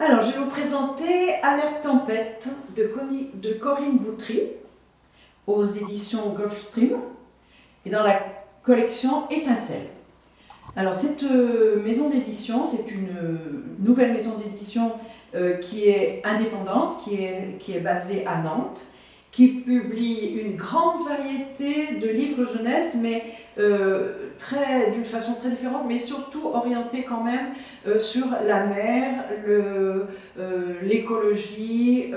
Alors, je vais vous présenter Alerte Tempête de, Corinne Boutry aux éditions Gulfstream et dans la collection Étincelle. Alors, cette euh, maison d'édition, c'est une nouvelle maison d'édition euh, qui est indépendante, qui est, qui est basée à Nantes qui publie une grande variété de livres jeunesse, mais euh, d'une façon très différente, mais surtout orientée quand même euh, sur la mer, euh, l'écologie.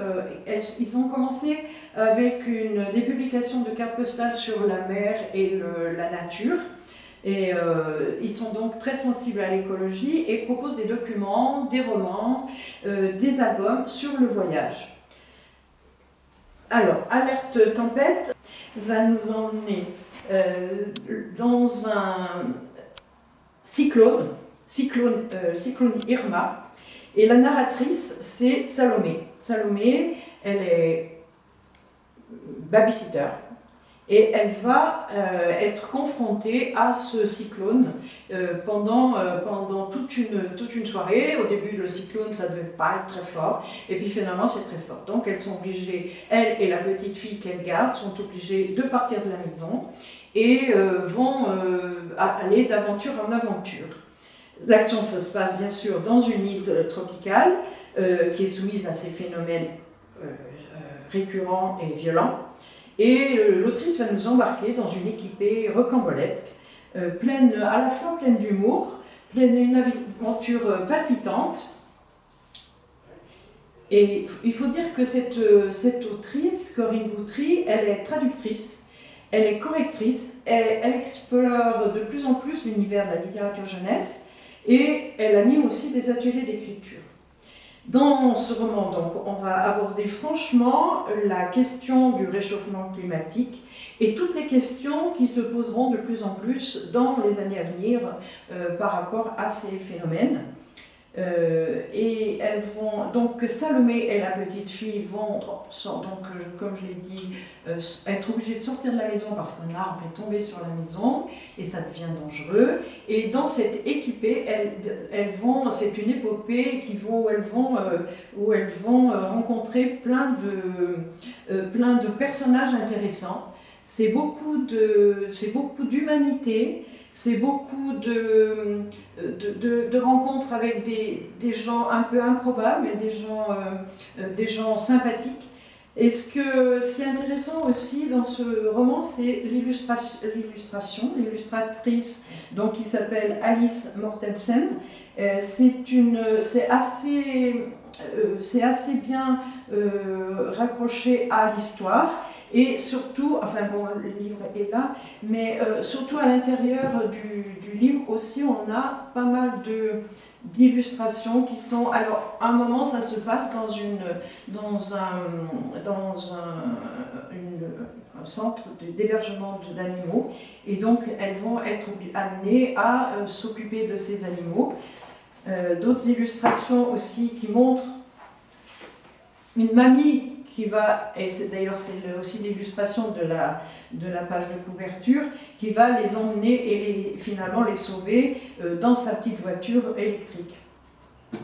ils ont commencé avec des publications de cartes postales sur la mer et la nature. Et ils sont donc très sensibles à l'écologie et proposent des documents, des romans, des albums sur le voyage. Alors, Alerte Tempête va nous emmener euh, dans un cyclone, cyclone, euh, cyclone Irma, et la narratrice, c'est Salomé. Salomé, elle est babysitter, et elle va euh, être confrontée à ce cyclone euh, pendant, euh, pendant toute, une, toute une soirée. Au début, le cyclone, ça ne devait pas être très fort, et puis finalement, c'est très fort. Donc, elles sont obligées, elle et la petite fille qu'elle garde, sont obligées de partir de la maison et vont aller d'aventure en aventure. L'action se passe bien sûr dans une île tropicale qui est soumise à ces phénomènes récurrents et violents. Et euh, l'autrice va nous embarquer dans une équipée rocambolesque, euh, pleine, à la fois pleine d'humour, pleine d'une aventure euh, palpitante. Et il faut dire que cette, autrice, Corinne Boutry, elle est traductrice, elle est correctrice, elle explore de plus en plus l'univers de la littérature jeunesse et elle anime aussi des ateliers d'écriture. Dans ce roman, donc, on va aborder franchement la question du réchauffement climatique et toutes les questions qui se poseront de plus en plus dans les années à venir euh, par rapport à ces phénomènes. Euh, donc Salomé et la petite fille vont, donc, euh, comme je l'ai dit, euh, être obligées de sortir de la maison parce qu'un arbre est tombé sur la maison et ça devient dangereux. Et dans cette équipée, elles, vont, c'est une épopée qui vont, où elles vont, où elles vont rencontrer plein de, plein de personnages intéressants. C'est beaucoup d'humanité, c'est beaucoup de, de, rencontres avec des, gens un peu improbables et des gens, euh, euh, des gens sympathiques. Et ce, que, ce qui est intéressant aussi dans ce roman, c'est l'illustration, l'illustratrice qui s'appelle Alice Mortensen. Euh, c'est assez, assez bien raccroché à l'histoire et surtout, enfin bon, le livre est là, mais euh, surtout à l'intérieur du, livre aussi, on a pas mal d'illustrations qui sont... Alors, à un moment, ça se passe dans, une, dans, un, dans un, une, centre d'hébergement d'animaux, et donc elles vont être amenées à euh, s'occuper de ces animaux. Euh, d'autres illustrations aussi qui montrent une mamie qui va, et c'est d'ailleurs c'est aussi l'illustration de la, de la page de couverture, qui va les emmener et finalement les sauver euh, dans sa petite voiture électrique.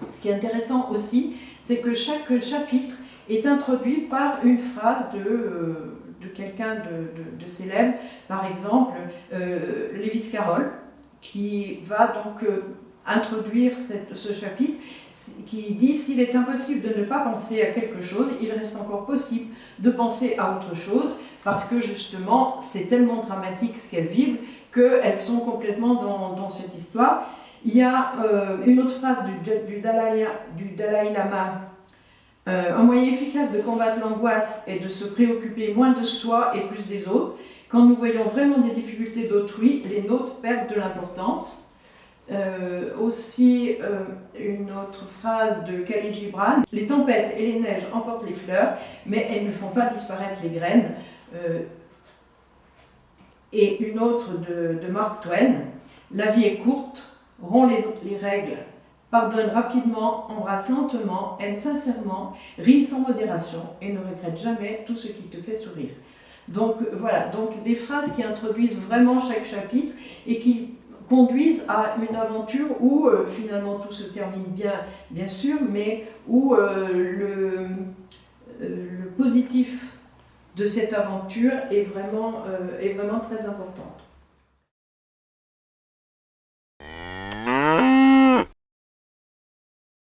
Ce qui est intéressant aussi, c'est que chaque chapitre est introduit par une phrase de, euh, de quelqu'un de, de, célèbre, par exemple euh, Lévis Carroll, qui va donc introduire ce chapitre qui dit s'il est impossible de ne pas penser à quelque chose, il reste encore possible de penser à autre chose parce que justement c'est tellement dramatique ce qu'elles vivent qu'elles sont complètement dans, cette histoire. Il y a euh, une autre phrase du, du, Dalai, du Dalai, Lama euh, un moyen efficace de combattre l'angoisse est de se préoccuper moins de soi et plus des autres. Quand nous voyons vraiment des difficultés d'autrui, les nôtres perdent de l'importance. Euh, aussi euh, une autre phrase de Khalid Gibran, les tempêtes et les neiges emportent les fleurs, mais elles ne font pas disparaître les graines. Euh, et une autre de, Mark Twain, la vie est courte, rompt les, les règles, pardonne rapidement, embrasse lentement, aime sincèrement, rit sans modération et ne regrette jamais tout ce qui te fait sourire. Donc voilà, donc des phrases qui introduisent vraiment chaque chapitre et qui conduisent à une aventure où finalement tout se termine bien, bien sûr, mais où le, le positif de cette aventure est vraiment, très importante.